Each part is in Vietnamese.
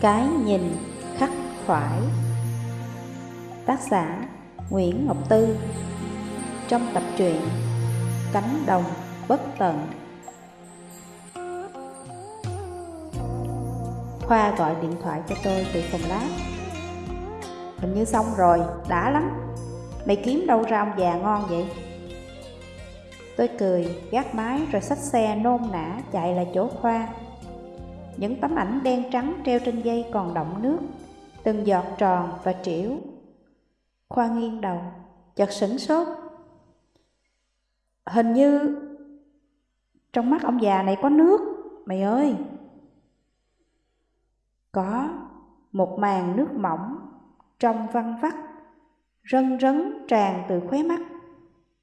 Cái nhìn khắc khoải. Tác giả Nguyễn Ngọc Tư. Trong tập truyện Cánh đồng bất tận. Khoa gọi điện thoại cho tôi từ phòng lab. Hình như xong rồi, đã lắm. Mày kiếm đâu ra ông già ngon vậy? Tôi cười, gác máy rồi xách xe nôn nã chạy lại chỗ Khoa những tấm ảnh đen trắng treo trên dây còn đọng nước, từng giọt tròn và trĩu. Khoa nghiêng đầu, chợt sửng sốt. Hình như trong mắt ông già này có nước, mày ơi! Có một màn nước mỏng, trong văn vắt, rân rấn tràn từ khóe mắt,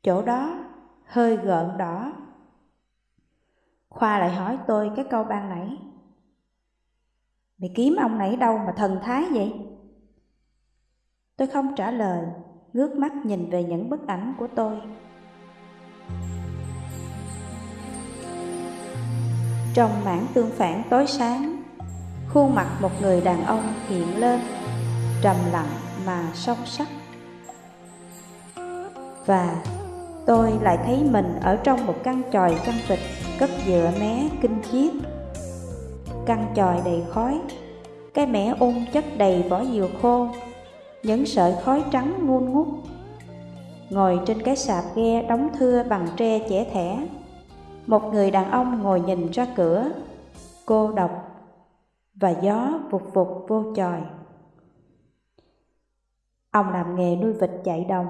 chỗ đó hơi gợn đỏ. Khoa lại hỏi tôi cái câu ban nãy. Mày kiếm ông này đâu mà thần thái vậy? Tôi không trả lời, ngước mắt nhìn về những bức ảnh của tôi. Trong mảng tương phản tối sáng, khuôn mặt một người đàn ông hiện lên, trầm lặng mà sâu sắc. Và tôi lại thấy mình ở trong một căn tròi chăn vịt cất dựa mé kinh chiết căn tròi đầy khói. Cái mẻ ung chất đầy vỏ dừa khô, những sợi khói trắng ngun ngút. Ngồi trên cái sạp ghe đóng thưa bằng tre chẻ thẻ, một người đàn ông ngồi nhìn ra cửa. Cô độc và gió vụt vụt vô tròi ông làm nghề nuôi vịt chạy đồng.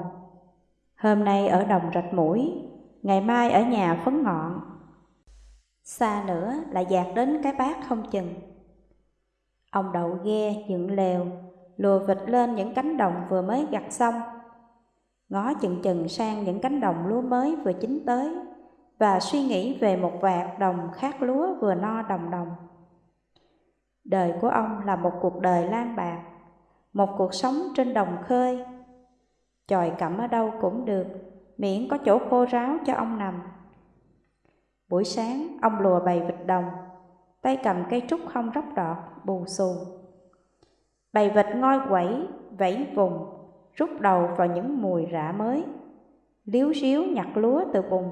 Hôm nay ở đồng rạch mũi, ngày mai ở nhà phấn ngọn. Xa nữa là dạt đến cái bát không chừng. Ông đậu ghe, dựng lều, Lùa vịt lên những cánh đồng vừa mới gặt xong. Ngó chừng chừng sang những cánh đồng lúa mới vừa chín tới Và suy nghĩ về một vạt đồng khác lúa vừa no đồng đồng. Đời của ông là một cuộc đời lan bạc, Một cuộc sống trên đồng khơi. Chòi cẩm ở đâu cũng được, Miễn có chỗ khô ráo cho ông nằm. Buổi sáng, ông lùa bầy vịt đồng, tay cầm cây trúc không róc rọt bù xù. Bầy vịt ngoi quẩy, vẫy vùng, rút đầu vào những mùi rạ mới, liếu xíu nhặt lúa từ bùn.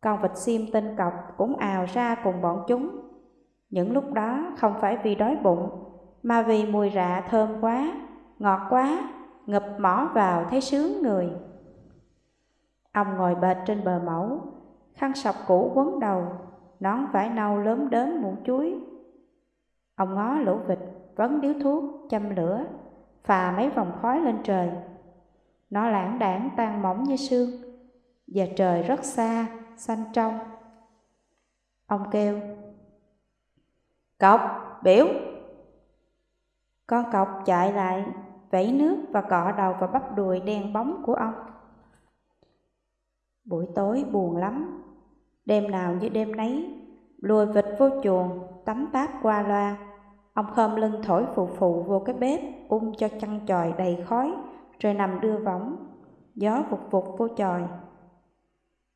Con vịt xiêm tinh cọc cũng ào ra cùng bọn chúng. Những lúc đó không phải vì đói bụng, mà vì mùi rạ thơm quá, ngọt quá, ngập mỏ vào thấy sướng người. Ông ngồi bệt trên bờ mẫu, khăn sọc cũ quấn đầu, nón vải nâu lớn đến mũ chuối. Ông ngó lũ vịt, vấn điếu thuốc, châm lửa, phà mấy vòng khói lên trời. Nó lãng đảng tan mỏng như sương, và trời rất xa, xanh trong. Ông kêu, Cọc, biểu! Con cọc chạy lại, vẫy nước và cọ đầu vào bắp đùi đen bóng của ông. Buổi tối buồn lắm, Đêm nào như đêm nấy, lùi vịt vô chuồng, tắm táp qua loa. Ông khom lưng thổi phù phù vô cái bếp, ung cho chăn chòi đầy khói, rồi nằm đưa võng. Gió vụt vụt vô chòi.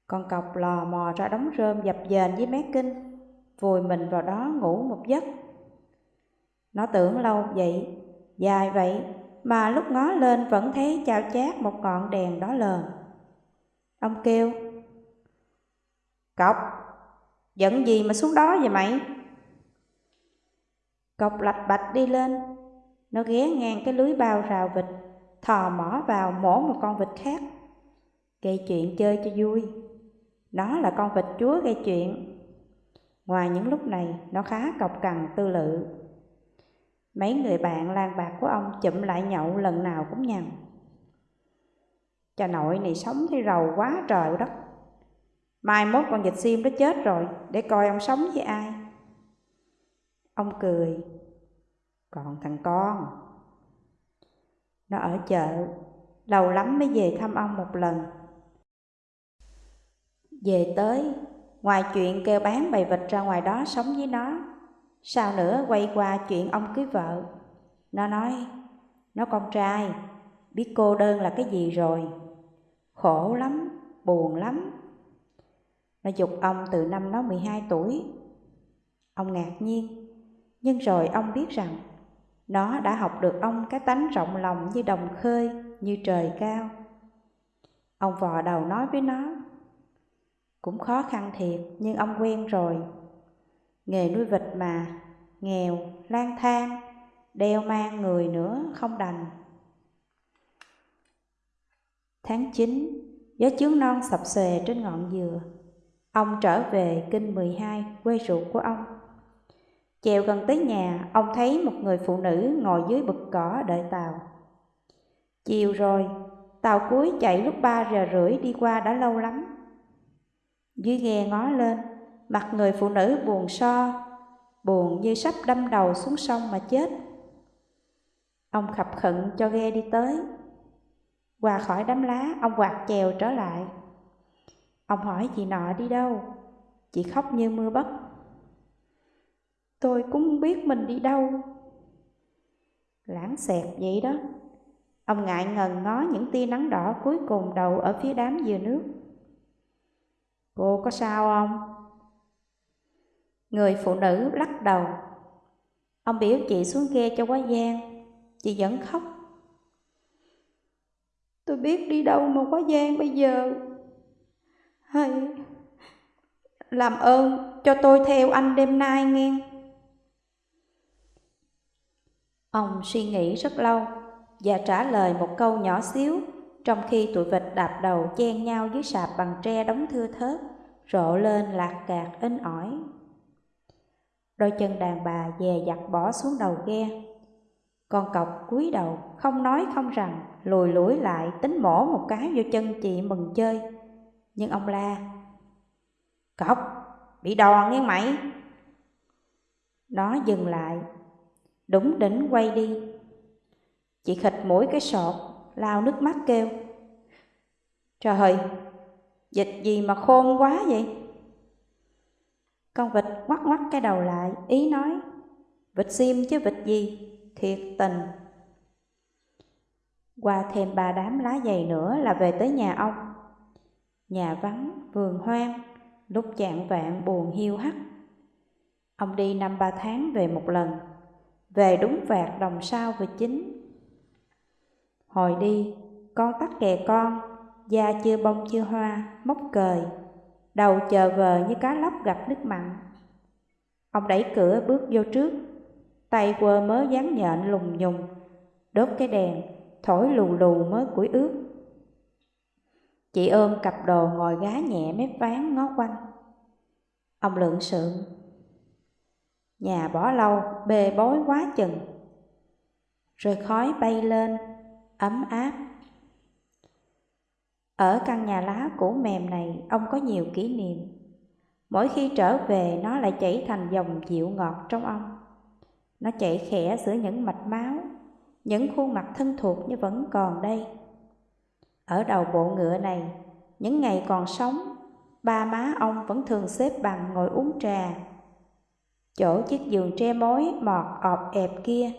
Con cọc lò mò ra đống rơm dập dềnh với mé kinh, vùi mình vào đó ngủ một giấc. Nó tưởng lâu vậy, dài vậy, mà lúc ngó lên vẫn thấy chao chát một ngọn đèn đó lờn. Ông kêu, Cọc, giận gì mà xuống đó vậy mày? Cọc lạch bạch đi lên, nó ghé ngang cái lưới bao rào vịt, thò mỏ vào mổ một con vịt khác. Gây chuyện chơi cho vui, nó là con vịt chúa gây chuyện. Ngoài những lúc này, nó khá cọc cằn tư lự. Mấy người bạn lang bạc của ông chụm lại nhậu lần nào cũng nhằn. Cha nội này sống thấy rầu quá trời đất. Mai mốt con dịch sim đó chết rồi, để coi ông sống với ai. Ông cười, còn thằng con. Nó ở chợ, lâu lắm mới về thăm ông một lần. Về tới, ngoài chuyện kêu bán bày vịt ra ngoài đó sống với nó, sao nữa quay qua chuyện ông cưới vợ. Nó nói, nó con trai, biết cô đơn là cái gì rồi. Khổ lắm, buồn lắm, nó dục ông từ năm nó 12 tuổi. Ông ngạc nhiên, Nhưng rồi ông biết rằng nó đã học được ông cái tánh rộng lòng như đồng khơi, như trời cao. Ông vò đầu nói với nó, cũng khó khăn thiệt nhưng ông quen rồi. Nghề nuôi vịt mà, nghèo, lang thang, đeo mang người nữa không đành. Tháng 9, gió chướng non sập xòe trên ngọn dừa. Ông trở về kinh 12, quê ruột của ông. Chèo gần tới nhà, ông thấy một người phụ nữ ngồi dưới bực cỏ đợi tàu. Chiều rồi, tàu cuối chạy lúc 3 giờ rưỡi đi qua đã lâu lắm. Dưới ghe ngó lên, mặt người phụ nữ buồn so, buồn như sắp đâm đầu xuống sông mà chết. Ông khập khận cho ghe đi tới. Qua khỏi đám lá, ông quạt chèo trở lại. Ông hỏi chị nọ đi đâu? Chị khóc như mưa bất. Tôi cũng không biết mình đi đâu. Lãng xẹt vậy đó. Ông ngại ngần ngó những tia nắng đỏ cuối cùng đầu ở phía đám dừa nước. Cô có sao không? Người phụ nữ lắc đầu. Ông biểu chị xuống ghe cho quá gian. Chị vẫn khóc. Tôi biết đi đâu mà quá gian bây giờ. Hay làm ơn cho tôi theo anh đêm nay nghe. Ông suy nghĩ rất lâu và trả lời một câu nhỏ xíu trong khi tụi vịt đạp đầu chen nhau dưới sạp bằng tre đóng thưa thớt, rộ lên lạc cạc in ỏi. Đôi chân đàn bà dè dặt bỏ xuống đầu ghe. Con cọc cúi đầu, không nói không rằng, lùi lũi lại tính mổ một cái vô chân chị mừng chơi. Nhưng ông la, Cọc, bị đòn nghe mày. Nó dừng lại, đúng đỉnh quay đi. Chị khịch mũi cái sọt, lao nước mắt kêu. Trời ơi, dịch gì mà khôn quá vậy? Con vịt ngoắc ngoắc cái đầu lại, ý nói, vịt sim chứ vịt gì, thiệt tình. Qua thêm ba đám lá dày nữa là về tới nhà ông. Nhà vắng, vườn hoang, lúc chạng vạn buồn hiu hắt. Ông đi năm ba tháng về một lần, về đúng vạt đồng sao về chính. Hồi đi, con tắt kè con, da chưa bông chưa hoa, móc cời, đầu chờ vờ như cá lóc gặp nước mặn. Ông đẩy cửa bước vô trước, tay quơ mớ dán nhện lùng nhùng, đốt cái đèn, thổi lù lù mớ củi ướt. Chị ôm cặp đồ ngồi gá nhẹ mép ván ngó quanh. Ông lượng sượng. Nhà bỏ lâu, bê bối quá chừng. Rồi khói bay lên, ấm áp. Ở căn nhà lá cũ mềm này, ông có nhiều kỷ niệm. Mỗi khi trở về, nó lại chảy thành dòng dịu ngọt trong ông. Nó chảy khẽ giữa những mạch máu, những khuôn mặt thân thuộc như vẫn còn đây. Ở đầu bộ ngựa này, những ngày còn sống, ba má ông vẫn thường xếp bằng ngồi uống trà. Chỗ chiếc giường tre mối mọt ọp ẹp kia,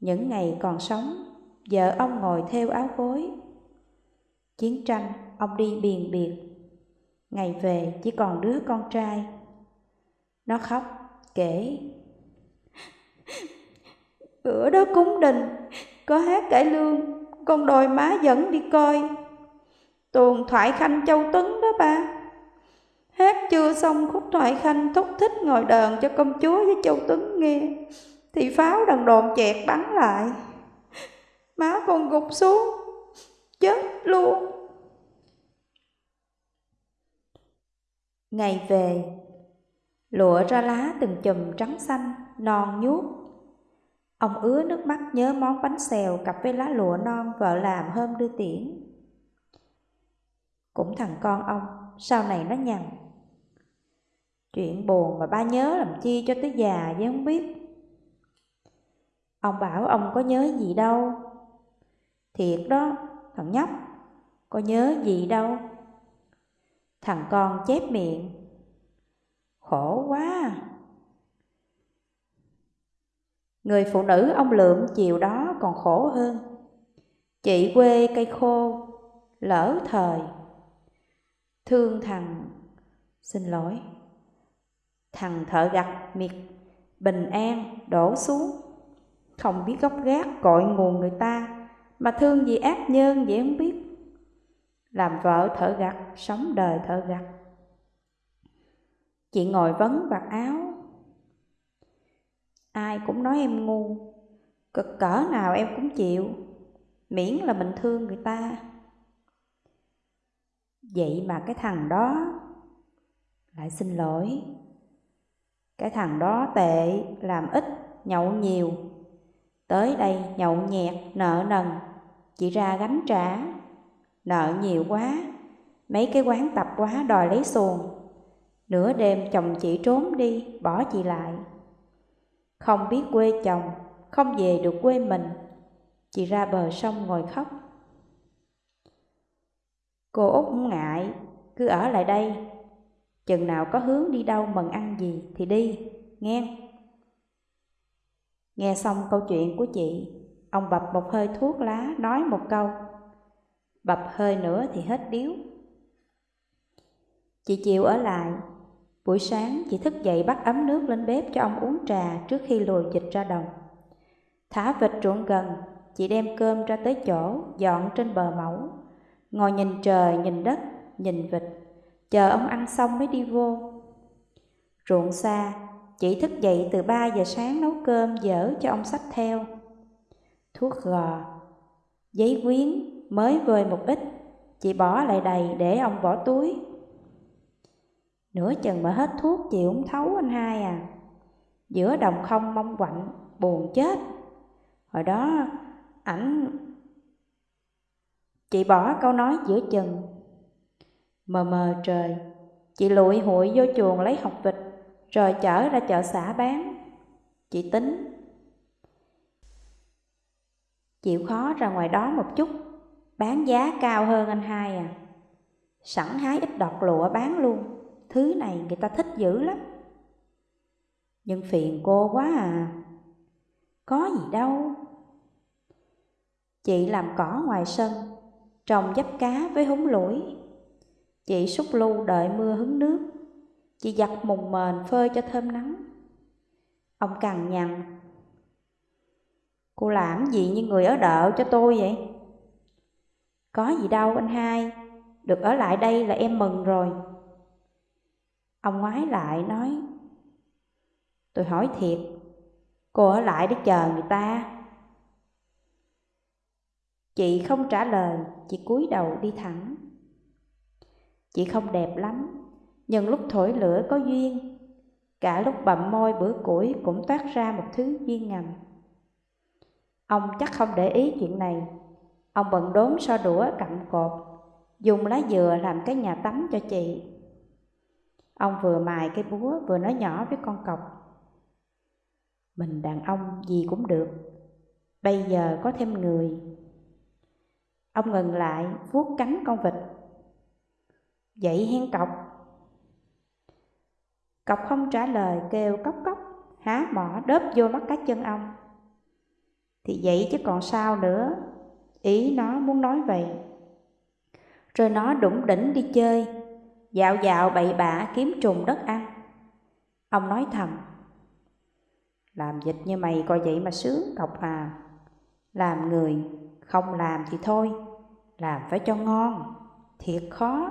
những ngày còn sống, vợ ông ngồi theo áo gối. Chiến tranh, ông đi biền biệt. Ngày về chỉ còn đứa con trai. Nó khóc, kể. Bữa đó cúng đình, có hát cải lương, con đòi má dẫn đi coi. Tuồng thoại khanh châu tuấn đó ba. Hát chưa xong khúc thoại khanh thúc thích ngồi đờn cho công chúa với châu tuấn nghe. Thì pháo đằng đồn chẹt bắn lại. Má con gục xuống, chết luôn. Ngày về, lụa ra lá từng chùm trắng xanh, non nhuốc. Ông ứa nước mắt nhớ món bánh xèo cặp với lá lụa non vợ làm hôm đưa tiễn. Cũng thằng con ông, sau này nó nhằn. Chuyện buồn mà ba nhớ làm chi cho tới già với không biết. Ông bảo ông có nhớ gì đâu. Thiệt đó, thằng nhóc, có nhớ gì đâu. Thằng con chép miệng. Khổ quá Người phụ nữ ông Lượm chiều đó còn khổ hơn. Chị quê cây khô, lỡ thời. Thương thằng, xin lỗi, thằng thợ gặt miệt, bình an đổ xuống. Không biết gốc gác cội nguồn người ta, mà thương gì ác nhân vậy không biết. Làm vợ thợ gặt, sống đời thợ gặt. Chị ngồi vấn vạt áo. Ai cũng nói em ngu, cực cỡ nào em cũng chịu, miễn là mình thương người ta. Vậy mà cái thằng đó lại xin lỗi. Cái thằng đó tệ, làm ít, nhậu nhiều. Tới đây nhậu nhẹt, nợ nần, chị ra gánh trả. Nợ nhiều quá, mấy cái quán tập quá đòi lấy xuồng. Nửa đêm chồng chị trốn đi, bỏ chị lại. Không biết quê chồng, không về được quê mình. Chị ra bờ sông ngồi khóc. Cô Út ngại, cứ ở lại đây. Chừng nào có hướng đi đâu mần ăn gì thì đi, nghe. Nghe xong câu chuyện của chị, ông bập một hơi thuốc lá nói một câu. Bập hơi nữa thì hết điếu. Chị chịu ở lại. Buổi sáng chị thức dậy bắt ấm nước lên bếp cho ông uống trà trước khi lùi dịch ra đồng. Thả vịt ruộng gần, chị đem cơm ra tới chỗ, dọn trên bờ mẫu. Ngồi nhìn trời, nhìn đất, nhìn vịt, chờ ông ăn xong mới đi vô. Ruộng xa, chị thức dậy từ 3 giờ sáng nấu cơm dở cho ông sách theo. Thuốc gò, giấy quyến mới vơi một ít, chị bỏ lại đầy để ông bỏ túi. Nửa chừng mà hết thuốc chị cũng thấu anh hai à. Giữa đồng không mong quạnh, buồn chết. Hồi đó ảnh Chị bỏ câu nói giữa chừng Mờ mờ trời Chị lụi hụi vô chuồng lấy học vịt Rồi chở ra chợ xã bán Chị tính Chịu khó ra ngoài đó một chút Bán giá cao hơn anh hai à Sẵn hái ít đọt lụa bán luôn Thứ này người ta thích dữ lắm Nhưng phiền cô quá à Có gì đâu Chị làm cỏ ngoài sân trồng dắp cá với húng lũi. Chị xúc lu đợi mưa hứng nước, chị giặt mùng mền phơi cho thơm nắng. Ông cằn nhằn. Cô làm gì như người ở đợ cho tôi vậy? Có gì đâu anh hai, được ở lại đây là em mừng rồi. Ông ngoái lại nói, tôi hỏi thiệt, cô ở lại để chờ người ta Chị không trả lời, chị cúi đầu đi thẳng. Chị không đẹp lắm, nhưng lúc thổi lửa có duyên, cả lúc bậm môi bữa củi cũng toát ra một thứ duyên ngầm. Ông chắc không để ý chuyện này, ông bận đốn so đũa cặm cột, dùng lá dừa làm cái nhà tắm cho chị. Ông vừa mài cái búa vừa nói nhỏ với con cọc. Mình đàn ông gì cũng được, bây giờ có thêm người Ông ngừng lại, vuốt cánh con vịt. Dậy hen cọc. Cọc không trả lời, kêu cốc cốc, há mỏ đớp vô mắt cá chân ông. Thì vậy chứ còn sao nữa, ý nó muốn nói vậy. Rồi nó đủng đỉnh đi chơi, dạo dạo bậy bạ kiếm trùng đất ăn. Ông nói thầm, làm dịch như mày coi vậy mà sướng cọc à, làm người không làm thì thôi, làm phải cho ngon, thiệt khó.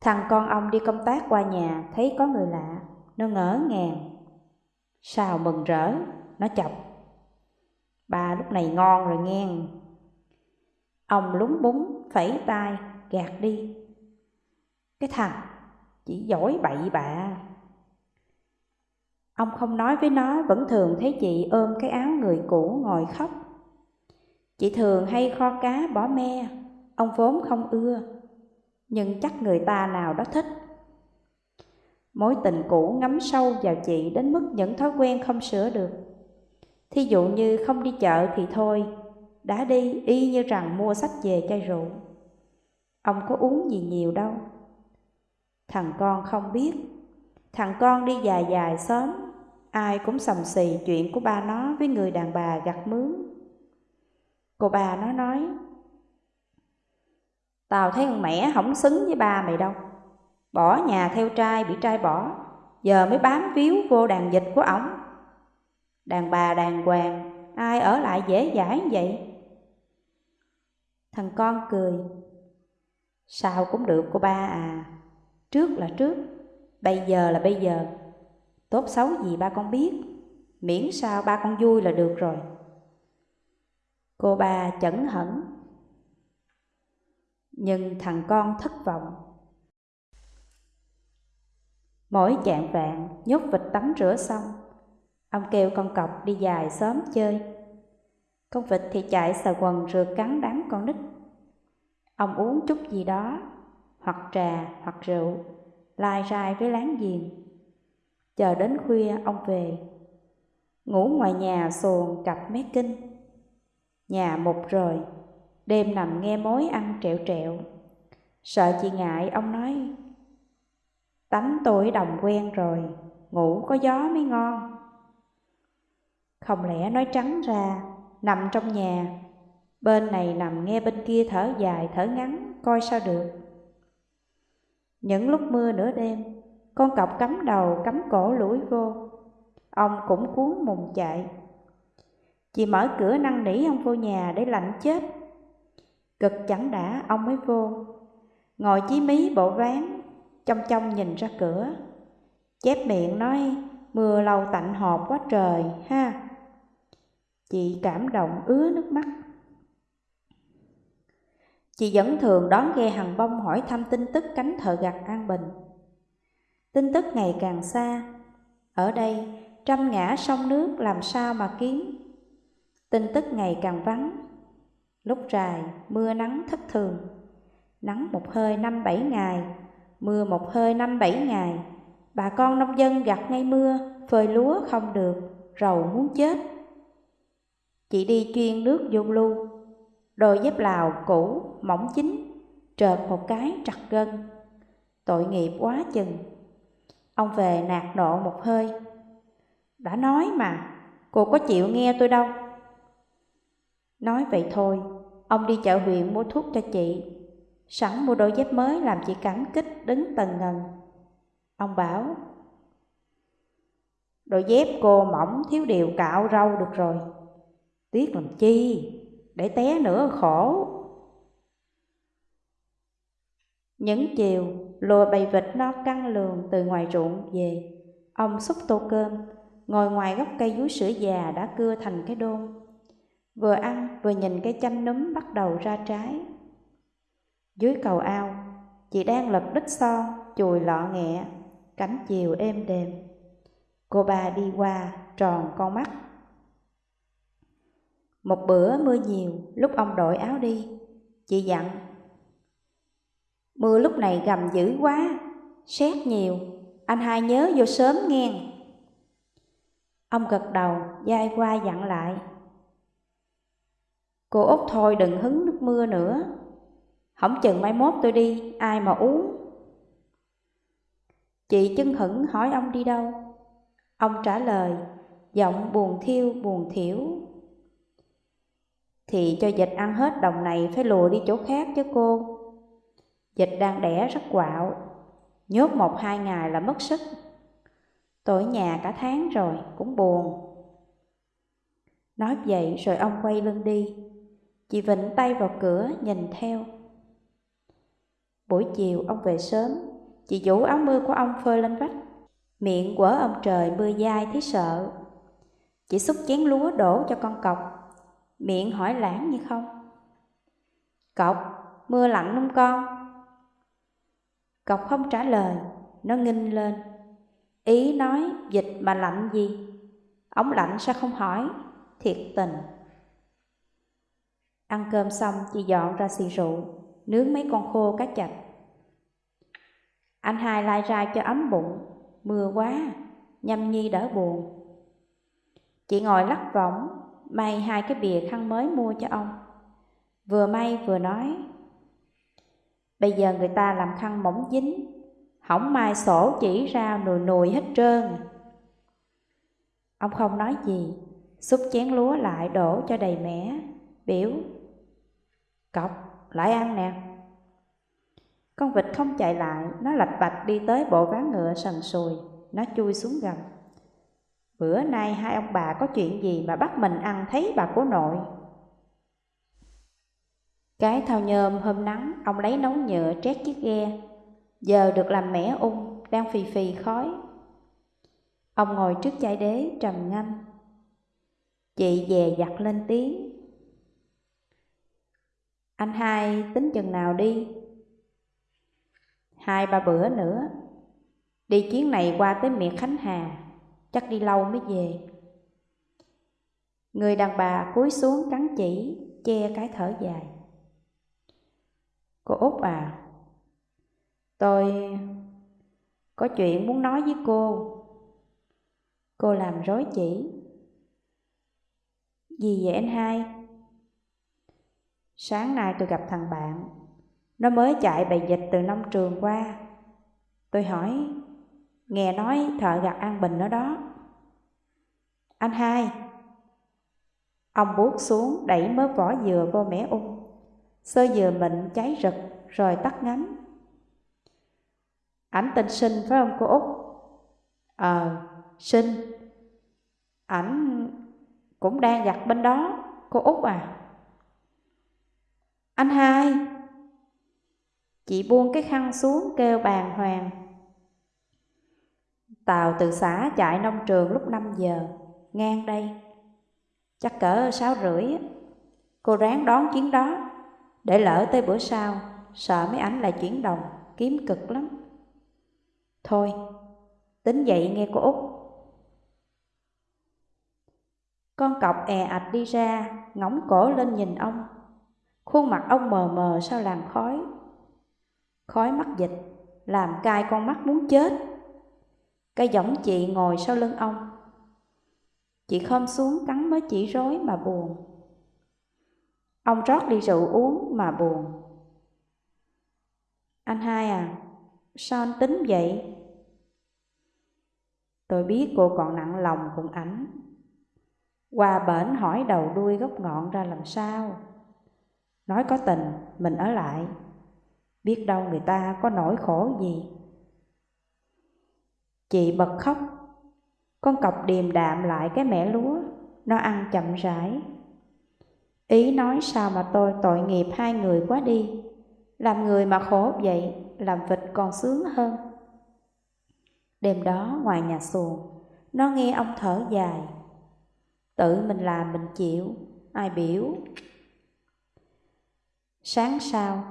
Thằng con ông đi công tác qua nhà, thấy có người lạ, nó ngỡ ngàng. Sao mừng rỡ, nó chọc. Ba lúc này ngon rồi nghe. Ông lúng búng, phẩy tay, gạt đi. Cái thằng chỉ giỏi bậy bạ. Ông không nói với nó, vẫn thường thấy chị ôm cái áo người cũ ngồi khóc. Chị thường hay kho cá bỏ me, ông vốn không ưa, nhưng chắc người ta nào đó thích. Mối tình cũ ngấm sâu vào chị đến mức những thói quen không sửa được. Thí dụ như không đi chợ thì thôi, đã đi y như rằng mua sách về chai rượu. Ông có uống gì nhiều đâu. Thằng con không biết, thằng con đi dài dài sớm, ai cũng sầm xì chuyện của ba nó với người đàn bà gặt mướn Cô bà nó nói Tao thấy con mẹ không xứng với ba mày đâu Bỏ nhà theo trai bị trai bỏ giờ mới bám víu vô đàn dịch của ổng. Đàn bà đàng hoàng, ai ở lại dễ dãi vậy? Thằng con cười. Sao cũng được cô ba à, trước là trước, bây giờ là bây giờ. Tốt xấu gì ba con biết, miễn sao ba con vui là được rồi. Cô ba chẩn hẳn. Nhưng thằng con thất vọng. Mỗi chạng vạn nhốt vịt tắm rửa xong, ông kêu con cọc đi dài sớm chơi. Con vịt thì chạy xà quần rượt cắn đám con nít. Ông uống chút gì đó, hoặc trà hoặc rượu, lai rai với láng giềng. Chờ đến khuya ông về, ngủ ngoài nhà xuồng cặp mé kinh. Nhà một rồi, đêm nằm nghe mối ăn trẹo trẹo. Sợ chị ngại, ông nói, tánh tôi đồng quen rồi, ngủ có gió mới ngon. Không lẽ nói trắng ra, nằm trong nhà, bên này nằm nghe bên kia thở dài thở ngắn, coi sao được. Những lúc mưa nửa đêm, con cọc cắm đầu cắm cổ lủi vô, ông cũng cuốn mùng chạy. Chị mở cửa năn nỉ ông vô nhà để lạnh chết. Cực chẳng đã ông mới vô, ngồi chí mí bộ ván, trong trong nhìn ra cửa. Chép miệng nói, mưa lâu tạnh hộp quá trời ha. Chị cảm động ứa nước mắt. Chị vẫn thường đón ghe hàng bông hỏi thăm tin tức cánh thợ gặt An Bình. Tin tức ngày càng xa, ở đây trăm ngã sông nước làm sao mà kiếm. Tin tức ngày càng vắng, lúc rài mưa nắng thất thường, nắng một hơi năm bảy ngày, mưa một hơi năm bảy ngày. Bà con nông dân gặt ngay mưa, phơi lúa không được, rầu muốn chết. Chị đi chuyên nước vô lưu, đôi dép lào cũ, mỏng chính, trợt một cái trật gân. Tội nghiệp quá chừng. Ông về nạt nộ một hơi. Đã nói mà, cô có chịu nghe tôi đâu. Nói vậy thôi, ông đi chợ huyện mua thuốc cho chị. Sẵn mua đôi dép mới làm chị cảm kích đứng tần ngần. Ông bảo, đôi dép cô mỏng thiếu điều cạo râu được rồi. Tiếc làm chi, để té nữa khổ. Những chiều, lùa bầy vịt nó căng lường từ ngoài ruộng về. Ông xúc tô cơm, ngồi ngoài gốc cây vú sữa già đã cưa thành cái đôn. Vừa ăn vừa nhìn cây chanh núm bắt đầu ra trái. Dưới cầu ao, chị đang lật đít son, chùi lọ nghẹ, cánh chiều êm đềm. Cô bà đi qua, tròn con mắt. Một bữa mưa nhiều, lúc ông đội áo đi, chị dặn. Mưa lúc này gầm dữ quá, xét nhiều, anh hai nhớ vô sớm nghe. Ông gật đầu, dai qua dặn lại. Cô Út thôi đừng hứng nước mưa nữa, hỏng chừng mai mốt tôi đi, ai mà uống. Chị chân hững hỏi ông đi đâu. Ông trả lời, giọng buồn thiêu buồn thiểu. Thì cho dịch ăn hết đồng này phải lùa đi chỗ khác chứ cô. Dịch đang đẻ rất quạo, nhốt một hai ngày là mất sức. Tôi ở nhà cả tháng rồi, cũng buồn. Nói vậy rồi ông quay lưng đi. Chị vịnh tay vào cửa nhìn theo. Buổi chiều ông về sớm, chị vũ áo mưa của ông phơi lên vách. Miệng quở ông trời mưa dai thấy sợ. Chị xúc chén lúa đổ cho con cọc, miệng hỏi lãng như không. Cọc, mưa lạnh không con? Cọc không trả lời, nó nghinh lên. Ý nói dịch mà lạnh gì? Ông lạnh sao không hỏi? Thiệt tình. Ăn cơm xong chị dọn ra xì rượu nướng mấy con khô cá chạch. Anh hai lai ra cho ấm bụng, mưa quá, nhâm nhi đỡ buồn. Chị ngồi lắc võng, may hai cái bìa khăn mới mua cho ông. Vừa may vừa nói, bây giờ người ta làm khăn mỏng dính, hỏng mai sổ chỉ ra nùi nùi hết trơn. Ông không nói gì, xúc chén lúa lại đổ cho đầy mẻ, biểu. Cọc, lại ăn nè. Con vịt không chạy lại, nó lạch bạch đi tới bộ ván ngựa sần sùi. nó chui xuống gầm. Bữa nay hai ông bà có chuyện gì mà bắt mình ăn thấy bà của nội? Cái thao nhôm hôm nắng, ông lấy nấu nhựa trét chiếc ghe, giờ được làm mẻ ung, đang phì phì khói. Ông ngồi trước chai đế trầm ngâm. Chị dè dặt lên tiếng. Anh hai tính chừng nào đi? Hai ba bữa nữa. Đi chuyến này qua tới miệt Khánh Hà, chắc đi lâu mới về. Người đàn bà cúi xuống cắn chỉ, che cái thở dài. Cô Út à, tôi có chuyện muốn nói với cô. Cô làm rối chỉ. Gì vậy anh hai? Sáng nay tôi gặp thằng bạn, nó mới chạy bày dịch từ nông trường qua. Tôi hỏi, nghe nói thợ gặt an bình ở đó. Anh hai, ông buốt xuống đẩy mớ vỏ dừa vô mẻ ung. Sơ dừa mịn cháy rực rồi tắt ngắm. Ảnh tên sinh phải không cô Út? Ờ, sinh. Ảnh cũng đang giặt bên đó, cô Út à. Anh hai. Chị buông cái khăn xuống kêu bàn hoàng. Tàu từ xã chạy nông trường lúc 5 giờ, ngang đây. Chắc cỡ sáu rưỡi Cô ráng đón chuyến đó, để lỡ tới bữa sau, sợ mấy ảnh lại chuyển đồng, kiếm cực lắm. Thôi, tính dậy nghe cô Út. Con cọc è ạch đi ra, ngóng cổ lên nhìn ông. Khuôn mặt ông mờ mờ sao làn khói. Khói mắt dịch, làm cay con mắt muốn chết. Cái giống chị ngồi sau lưng ông. Chị khom xuống cắn mới chỉ rối mà buồn. Ông rót ly rượu uống mà buồn. Anh hai à, sao anh tính vậy? Tôi biết cô còn nặng lòng cùng ảnh. Qua bển hỏi đầu đuôi gốc ngọn ra làm sao? Nói có tình, mình ở lại. Biết đâu người ta có nỗi khổ gì. Chị bật khóc. Con cọc điềm đạm lại cái mẻ lúa, nó ăn chậm rãi. Ý nói sao mà tôi tội nghiệp hai người quá đi. Làm người mà khổ vậy, làm vịt còn sướng hơn. Đêm đó ngoài nhà xuồng, nó nghe ông thở dài. Tự mình làm mình chịu, ai biểu. Sáng sau,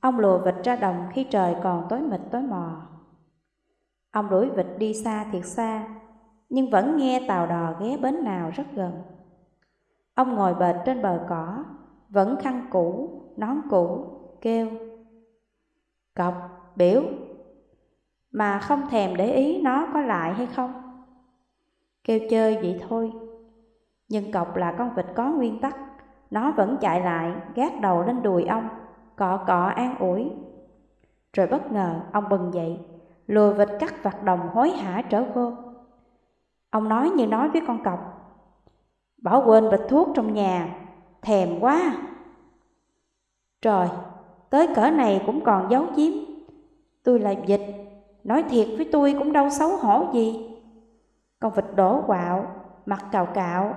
ông lùa vịt ra đồng khi trời còn tối mịt tối mò. Ông đuổi vịt đi xa thiệt xa, nhưng vẫn nghe tàu đò ghé bến nào rất gần. Ông ngồi bệt trên bờ cỏ, vẫn khăn cũ, nón cũ, kêu. Cọc, biểu, mà không thèm để ý nó có lại hay không. Kêu chơi vậy thôi, nhưng cọc là con vịt có nguyên tắc, nó vẫn chạy lại, gác đầu lên đùi ông, cọ cọ an ủi. Rồi bất ngờ ông bừng dậy, lùa vịt cắt vặt đồng hối hả trở vô. Ông nói như nói với con cọc, Bỏ quên bịch thuốc trong nhà, thèm quá. Trời, tới cỡ này cũng còn giấu giếm. Tôi là dịch, nói thiệt với tôi cũng đâu xấu hổ gì. Con vịt đổ quạo, mặt cào cạo.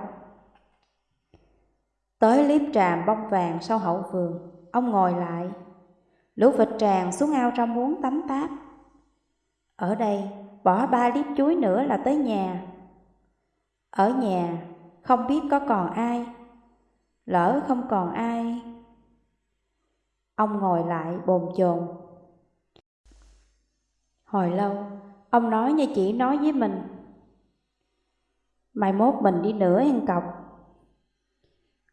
Tới liếp tràm bông vàng sau hậu vườn, ông ngồi lại. Lũ vịt tràn xuống ao trong muốn tắm táp. Ở đây, bỏ ba liếp chuối nữa là tới nhà. Ở nhà, không biết có còn ai. Lỡ không còn ai. Ông ngồi lại bồn chồn. Hồi lâu, ông nói như chỉ nói với mình. Mai mốt mình đi nửa ăn cọc.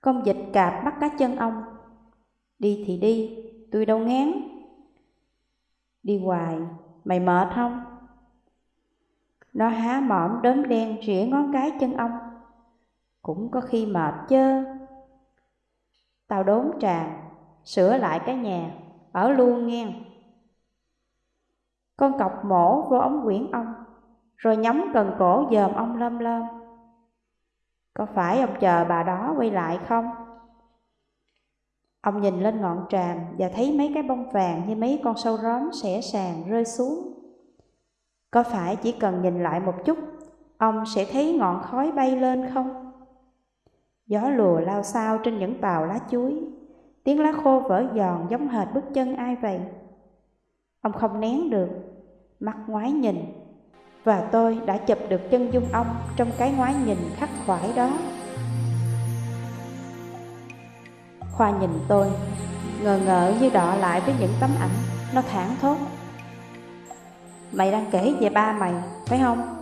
Con dịch cạp bắt cá chân ông. Đi thì đi, tôi đâu ngán. Đi hoài, mày mệt không? Nó há mỏm đốm đen rỉa ngón cái chân ông cũng có khi mệt chứ Tao đốn tràn, sửa lại cái nhà, ở luôn nghe. Con cọc mổ vô ống quyển ông, rồi nhắm cần cổ dòm ông lâm lâm. Có phải ông chờ bà đó quay lại không? Ông nhìn lên ngọn tràm và thấy mấy cái bông vàng như mấy con sâu róm xẻ sàn rơi xuống. Có phải chỉ cần nhìn lại một chút, ông sẽ thấy ngọn khói bay lên không? Gió lùa lao sao trên những bào lá chuối, tiếng lá khô vỡ giòn giống hệt bước chân ai vậy? Ông không nén được, mắt ngoái nhìn, và tôi đã chụp được chân dung ông trong cái ngoái nhìn khắc khoải đó. Khoa nhìn tôi, ngờ ngợ như đọ lại với những tấm ảnh, nó thẳng thốt. Mày đang kể về ba mày, phải không?